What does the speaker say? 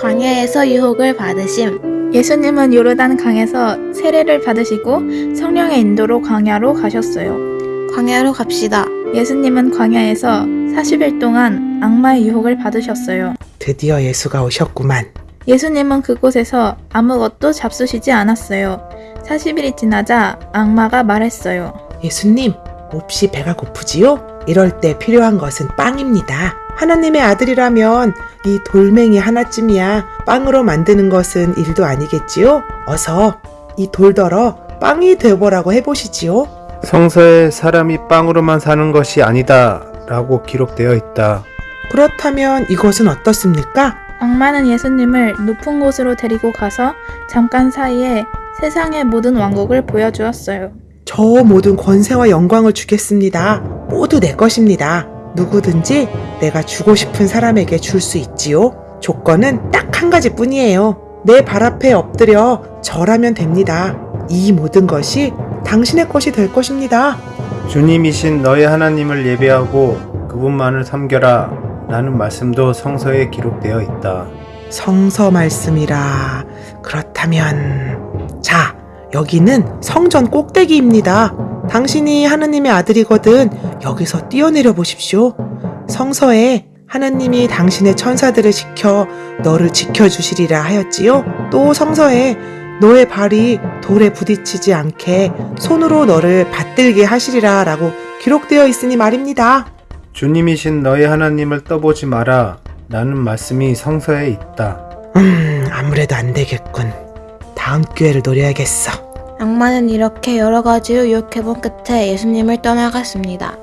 광야에서 유혹을 받으심. 예수님은 요르단 강에서 세례를 받으시고 성령의 인도로 광야로 가셨어요. 광야로 갑시다. 예수님은 광야에서 40일 동안 악마의 유혹을 받으셨어요. 드디어 예수가 오셨구만. 예수님은 그곳에서 아무것도 잡수시지 않았어요. 40일이 지나자 악마가 말했어요. 예수님, 몹시 배가 고프지요? 이럴 때 필요한 것은 빵입니다. 하나님의 아들이라면 이 돌멩이 하나쯤이야 빵으로 만드는 것은 일도 아니겠지요? 어서 이 돌더러 빵이 되어보라고 해보시지요. 성서에 사람이 빵으로만 사는 것이 아니다 라고 기록되어 있다. 그렇다면 이것은 어떻습니까? 악마는 예수님을 높은 곳으로 데리고 가서 잠깐 사이에 세상의 모든 왕국을 보여주었어요. 저 모든 권세와 영광을 주겠습니다. 모두 내 것입니다. 누구든지 내가 주고 싶은 사람에게 줄 수 있지요. 조건은 딱 한 가지 뿐이에요. 내 발 앞에 엎드려 절하면 됩니다. 이 모든 것이 당신의 것이 될 것입니다. 주님이신 너의 하나님을 예배하고 그분만을 섬겨라 라는 말씀도 성서에 기록되어 있다. 성서 말씀이라. 그렇다면, 자, 여기는 성전 꼭대기입니다. 당신이 하느님의 아들이거든 여기서 뛰어내려 보십시오. 성서에 하나님이 당신의 천사들을 시켜 너를 지켜주시리라 하였지요. 또 성서에 너의 발이 돌에 부딪히지 않게 손으로 너를 받들게 하시리라 라고 기록되어 있으니 말입니다. 주님이신 너의 하나님을 떠보지 마라 라는 말씀이 성서에 있다. 음, 아무래도 안 되겠군. 다음 기회를 노려야겠어. 악마는 이렇게 여러 가지로 유혹해본 끝에 예수님을 떠나갔습니다.